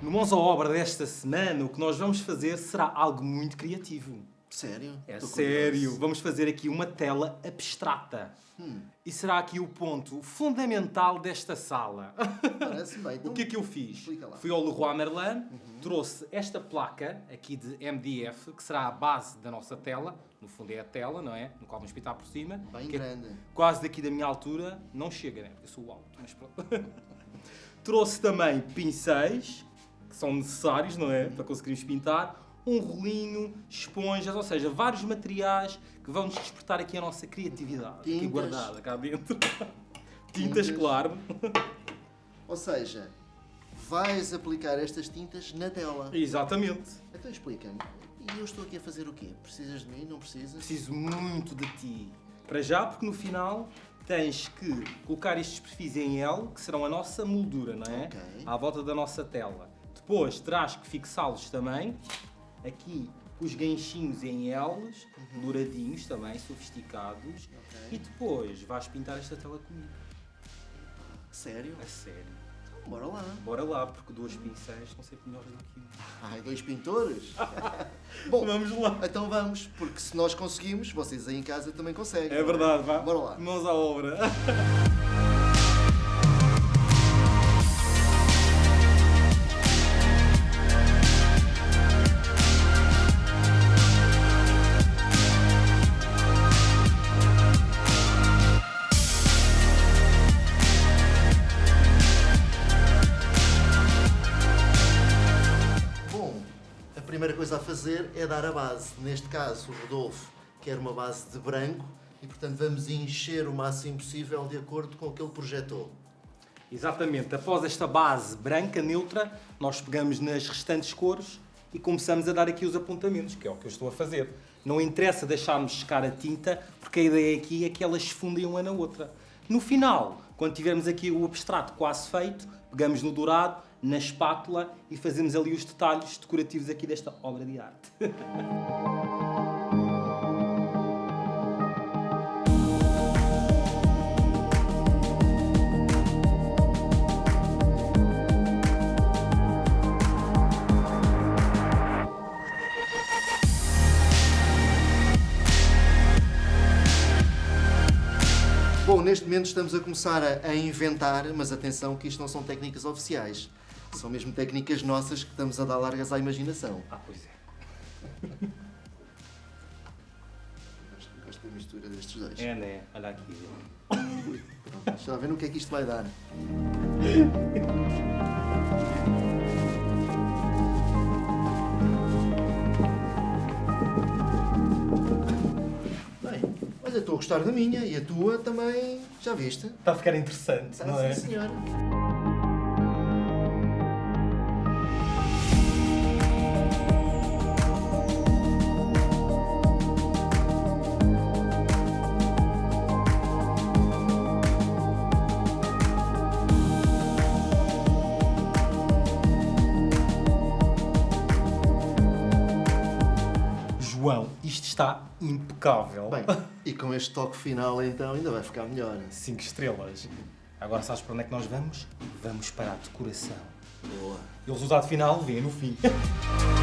No Mãos à Obra desta semana, o que nós vamos fazer será algo muito criativo. Sério? É Tô sério, curioso. vamos fazer aqui uma tela abstrata. Hum. E será aqui o ponto fundamental desta sala. Parece bem. Então, o que é que eu fiz? Uhum. Fui ao Leroy Merlin, trouxe esta placa aqui de MDF, que será a base da nossa tela. No fundo é a tela, não é? No qual vamos pintar por cima. Bem é grande. quase daqui da minha altura. Não chega, né? Eu sou alto, mas pronto. trouxe também pincéis, são necessários, não é? Para conseguirmos pintar. Um rolinho, esponjas, ou seja, vários materiais que vão nos despertar aqui a nossa criatividade. Aqui Tintas. guardada cá dentro. Tintas, Tintas. claro. Ou seja, vais aplicar estas tintas na tela. Exatamente. Então explica-me. E eu estou aqui a fazer o quê? Precisas de mim? Não precisas? Preciso muito de ti. Para já, porque no final tens que colocar estes perfis em L, que serão a nossa moldura, não é? Ok. À volta da nossa tela. Depois terás que fixá-los também, aqui os ganchinhos em L's, douradinhos também, sofisticados. Ok. E depois vais pintar esta tela comigo. Sério? A sério. Então, bora lá. Bora lá, porque dois pincéis são sempre melhores do que um. Ai, dois pintores? Bom, Vamos lá. então vamos, porque se nós conseguimos, vocês aí em casa também conseguem. É não verdade, vá. Bora lá. Mãos à obra. primeira coisa a fazer é dar a base. Neste caso, o Rodolfo quer uma base de branco e, portanto, vamos encher o máximo possível de acordo com o que ele projetou. Exatamente. Após esta base branca, neutra, nós pegamos nas restantes cores e começamos a dar aqui os apontamentos, que é o que eu estou a fazer. Não interessa deixarmos secar a tinta, porque a ideia aqui é que elas fundem uma na outra. No final, quando tivermos aqui o abstrato quase feito, pegamos no dourado, na espátula e fazemos ali os detalhes decorativos aqui desta obra de arte. Bom, neste momento estamos a começar a, a inventar, mas atenção que isto não são técnicas oficiais. São mesmo técnicas nossas que estamos a dar largas à imaginação. Ah, pois é. Gosto, da mistura destes dois. É, né? Olha aqui. Pronto, Deixa lá ver no que é que isto vai dar. estou a gostar da minha e a tua também, já viste? Está a ficar interessante, Está não é? sim, senhora. João, isto está impecável. Bem, e com este toque final então ainda vai ficar melhor. 5 estrelas. Agora sabes para onde é que nós vamos? Vamos para a decoração. Boa. E o resultado final vem no fim.